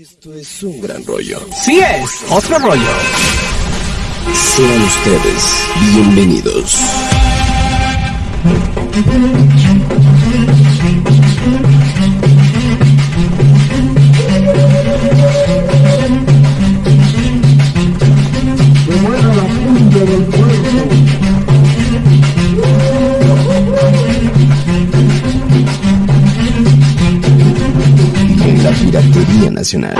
Esto es un gran rollo. Sí es, otro rollo. Sean ustedes bienvenidos. Nacional.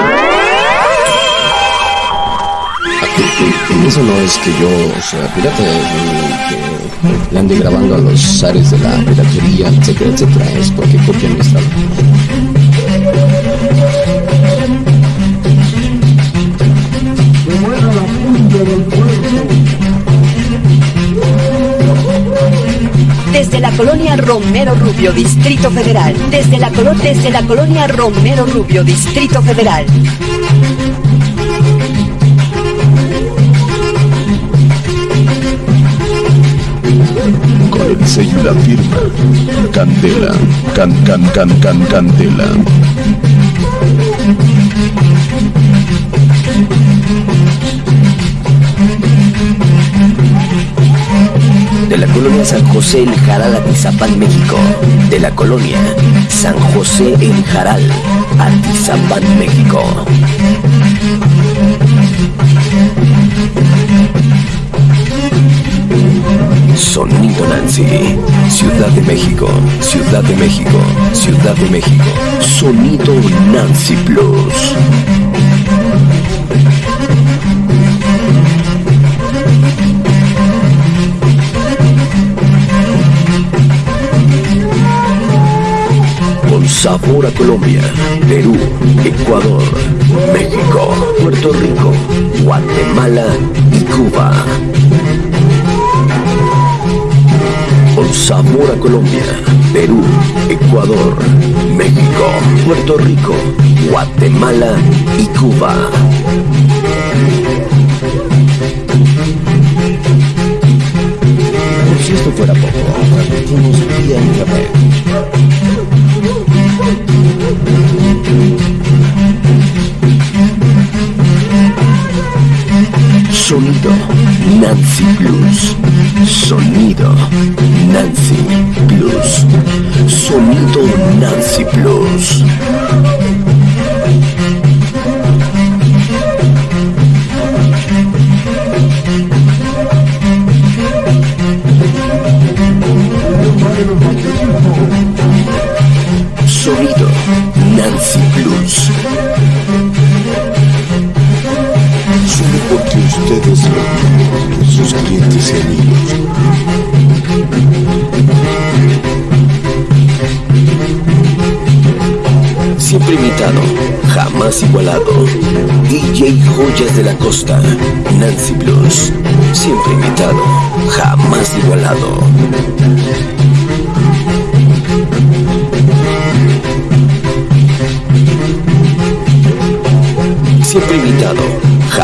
Eso no es que yo sea pirata, ni que le ande grabando a los zares de la piratería, etcétera, etcétera. Es porque copian mis Romero Rubio, Distrito Federal. Desde la, desde la colonia Romero Rubio, Distrito Federal. Con el sello la firma. Candela. Can, can, can, can, candela. Colonia San José El Jaral, Atizapán, México. De la colonia San José El Jaral, Atizapán, México. Sonido Nancy, Ciudad de México, Ciudad de México, Ciudad de México. Sonido Nancy Plus. Sabor a Colombia, Perú, Ecuador, México, Puerto Rico, Guatemala y Cuba. Con sabor a Colombia, Perú, Ecuador, México, Puerto Rico, Guatemala y Cuba. Plus. Sonido Siempre imitado, jamás igualado. DJ Joyas de la Costa, Nancy Blues. Siempre imitado, jamás igualado.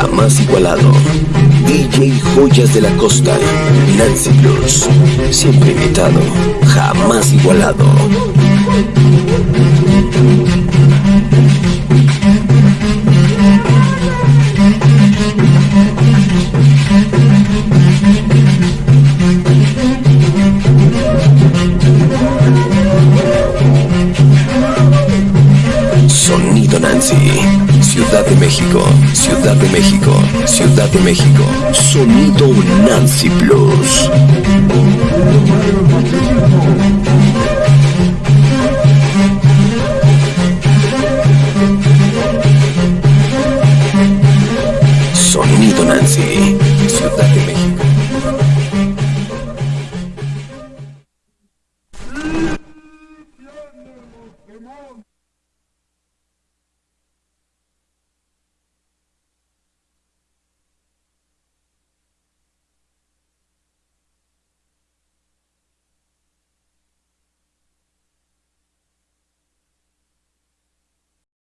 Jamás igualado. DJ Joyas de la Costa, Nancy Blues. Siempre imitado, jamás igualado. Nancy. Ciudad de México, Ciudad de México, Ciudad de México. Sonido Nancy Plus. Sonido Nancy, Ciudad de México.